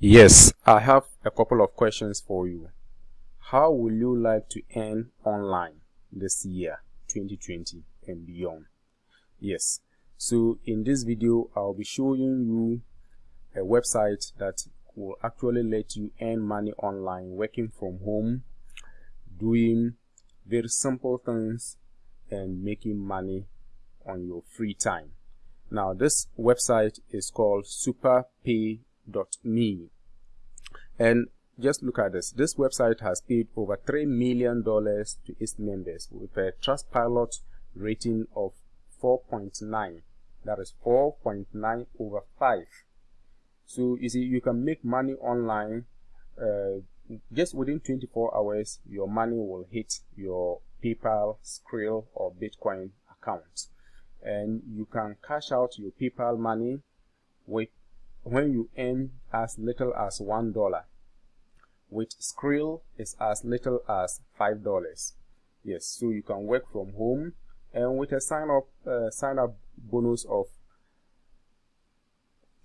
Yes, I have a couple of questions for you. How will you like to earn online this year, 2020 and beyond? Yes, so in this video, I'll be showing you a website that will actually let you earn money online working from home, doing very simple things and making money on your free time. Now, this website is called superpay.me. And just look at this. This website has paid over $3 million to its members with a Trustpilot rating of 4.9. That is 4.9 over 5. So, you see, you can make money online uh, just within 24 hours. Your money will hit your PayPal, Skrill, or Bitcoin account and you can cash out your PayPal money with when you earn as little as one dollar. With Skrill is as little as five dollars. Yes, so you can work from home and with a sign up uh, sign up bonus of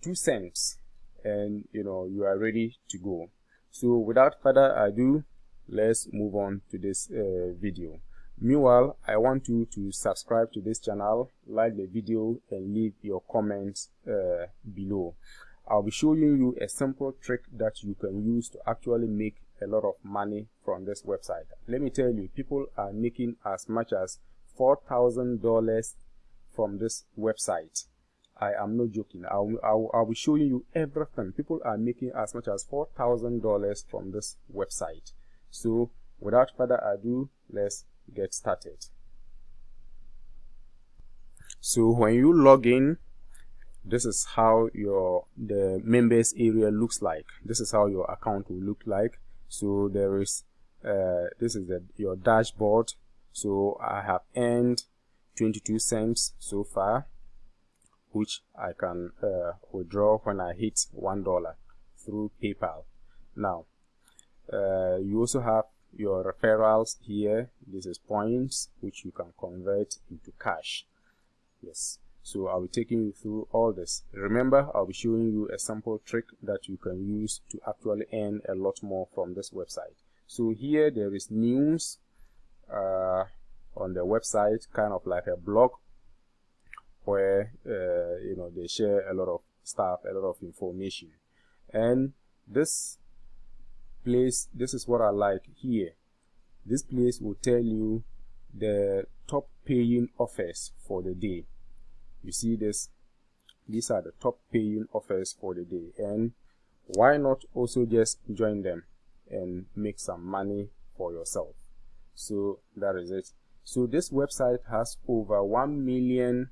two cents, and you know you are ready to go. So without further ado, let's move on to this uh, video. Meanwhile, I want you to subscribe to this channel, like the video and leave your comments uh, below. I'll be showing you a simple trick that you can use to actually make a lot of money from this website. Let me tell you, people are making as much as $4,000 from this website. I am not joking. I'll, I'll, I'll be showing you everything. People are making as much as $4,000 from this website. So without further ado, let's get started so when you log in this is how your the members area looks like. This is how your account will look like. So there is uh, this is the, your dashboard. So I have earned 22 cents so far which I can uh, withdraw when I hit one dollar through PayPal. Now uh, you also have your referrals here. This is points which you can convert into cash. Yes so i'll be taking you through all this. Remember i'll be showing you a sample trick that you can use to actually earn a lot more from this website. So here there is news uh, on the website kind of like a blog where uh, you know they share a lot of stuff a lot of information. And this place this is what I like here. This place will tell you the top paying offers for the day you see this. These are the top paying offers for the day. And why not also just join them and make some money for yourself? So that is it. So this website has over 1 million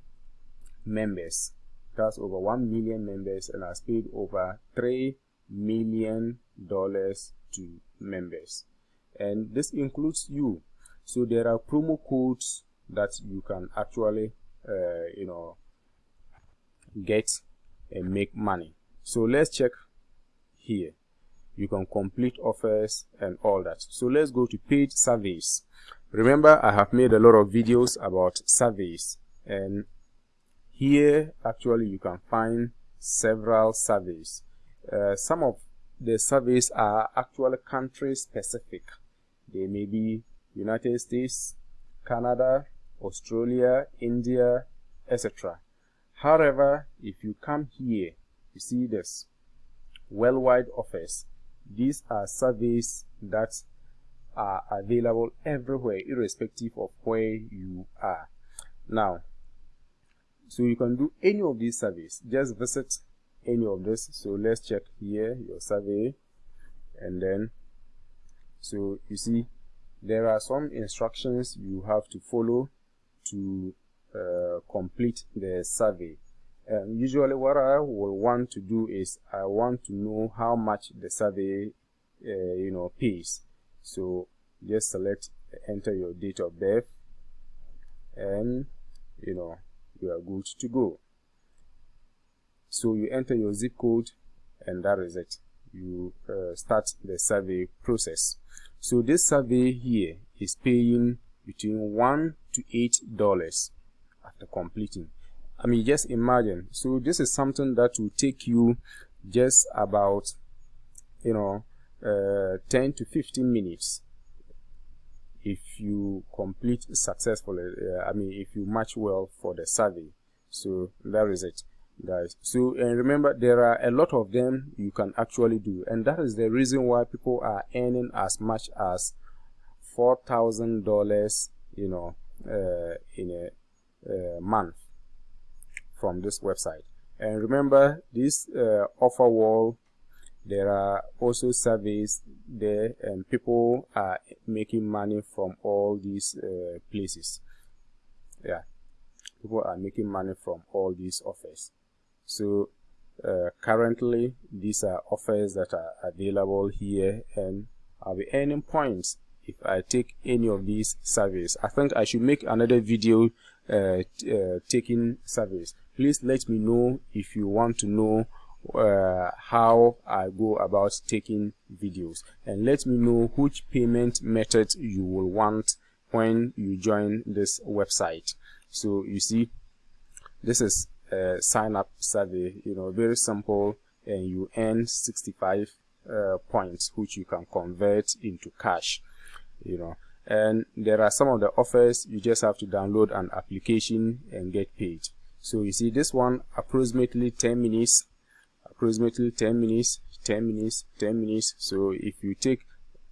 members. That's over 1 million members and has paid over 3 million dollars to members. And this includes you. So there are promo codes that you can actually uh, you know get and make money. So let's check here. You can complete offers and all that. So let's go to paid surveys. Remember i have made a lot of videos about surveys. And here actually you can find several surveys. Uh, some of the surveys are actually country specific. They may be United States, Canada, Australia, India, etc. However, if you come here, you see this worldwide offers. These are surveys that are available everywhere, irrespective of where you are. Now, so you can do any of these surveys. Just visit any of this so let's check here your survey and then so you see there are some instructions you have to follow to complete the survey. And usually what I will want to do is I want to know how much the survey uh, you know pays. So just select enter your date of birth and you know you are good to go. So you enter your zip code and that is it. You uh, start the survey process. So this survey here is paying between one to eight dollars after completing. I mean just imagine. So this is something that will take you just about you know uh, 10 to 15 minutes if you complete successfully uh, i mean if you match well for the survey. So that is it guys. So and remember there are a lot of them you can actually do. And that is the reason why people are earning as much as four thousand dollars you know uh, in a month from this website. And remember this uh, offer wall there are also surveys there and people are making money from all these uh, places. Yeah. People are making money from all these offers. So uh, currently these are offers that are available here and I'll be earning points if I take any of these surveys I think I should make another video uh, uh, taking surveys please let me know if you want to know uh, how I go about taking videos. And let me know which payment method you will want when you join this website. So you see this is a sign up survey you know very simple and you earn 65 uh, points which you can convert into cash you know and there are some of the offers you just have to download an application and get paid. So you see this one approximately 10 minutes approximately 10 minutes 10 minutes 10 minutes. So if you take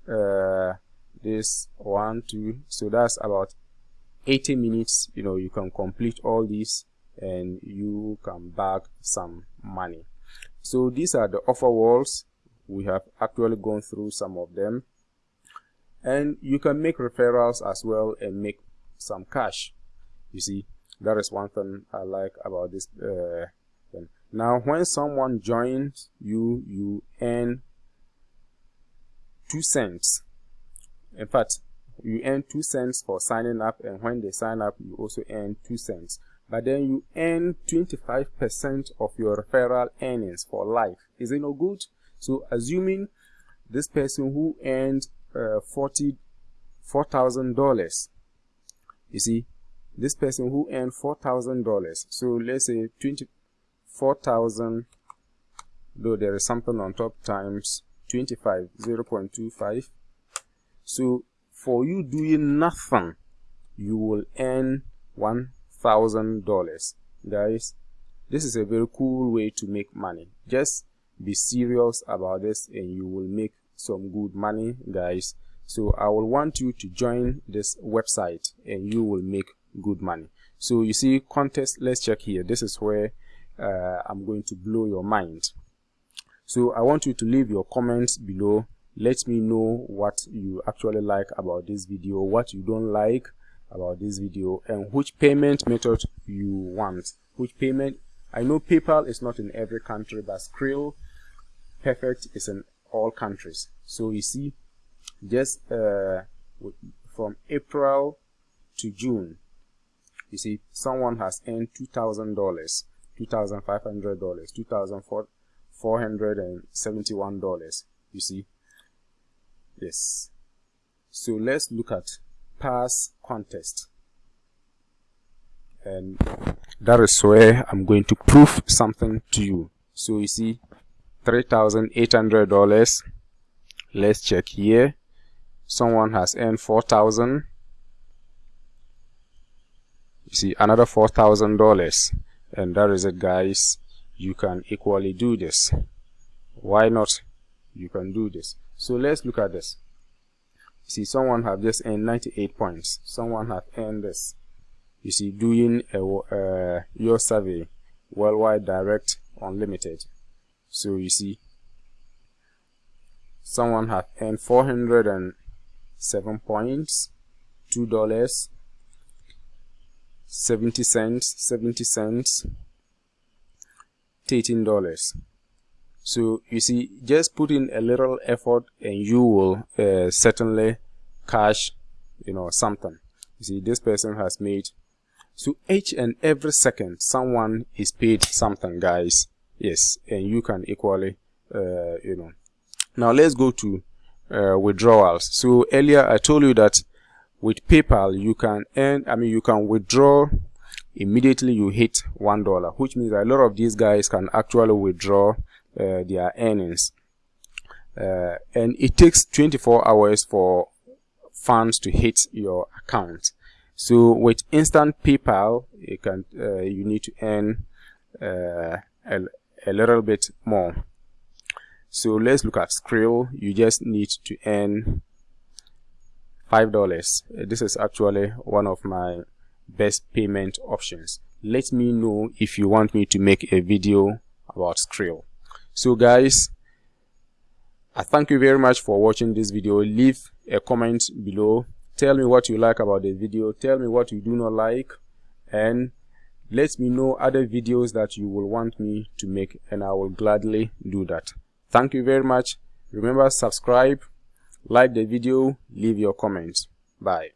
uh, this one two so that's about 80 minutes you know you can complete all these and you can bag some money. So these are the offer walls. We have actually gone through some of them and you can make referrals as well and make some cash you see that is one thing I like about this uh, thing. Now, when someone joins you, you earn two cents. In fact, you earn two cents for signing up, and when they sign up, you also earn two cents. But then you earn 25% of your referral earnings for life. Is it no good? So, assuming this person who earned uh, forty four thousand dollars, you see, this person who earned four thousand dollars so let's say 24,000 though there is something on top times 25 0.25 so for you doing nothing you will earn one thousand dollars. Guys this is a very cool way to make money. Just be serious about this and you will make some good money guys. So i will want you to join this website and you will make good money. So you see contest let's check here. This is where uh, i'm going to blow your mind. So i want you to leave your comments below. Let me know what you actually like about this video what you don't like about this video and which payment method you want. Which payment i know paypal is not in every country but skrill perfect is in all countries. So you see just uh, from april to june you see someone has earned two thousand dollars two thousand five hundred dollars two thousand four hundred and seventy one dollars you see. Yes. So let's look at pass contest. And that is where i'm going to prove something to you. So you see three thousand eight hundred dollars. Let's check here. Someone has earned four thousand. You see another four thousand dollars. And that is it guys. You can equally do this. Why not? You can do this. So let's look at this. You see someone have just earned 98 points. Someone have earned this. You see doing a, uh, your survey worldwide direct unlimited so you see someone have earned 407 points two dollars 70 cents 70 cents 13 dollars. So you see just put in a little effort and you will uh, certainly cash you know something. You see this person has made so each and every second someone is paid something guys yes and you can equally uh, you know. Now let's go to uh, withdrawals. So earlier i told you that with PayPal, you can earn, I mean, you can withdraw immediately you hit one dollar, which means a lot of these guys can actually withdraw uh, their earnings. uh, and it takes 24 hours for funds to hit your account. So with instant paypal you can uh, you need to earn uh, a little bit more. So let's look at Skrill. You just need to earn five dollars. This is actually one of my best payment options. Let me know if you want me to make a video about Skrill. So guys I thank you very much for watching this video. Leave a comment below. Tell me what you like about the video. Tell me what you do not like. And let me know other videos that you will want me to make and I will gladly do that. Thank you very much. Remember subscribe like the video leave your comments. Bye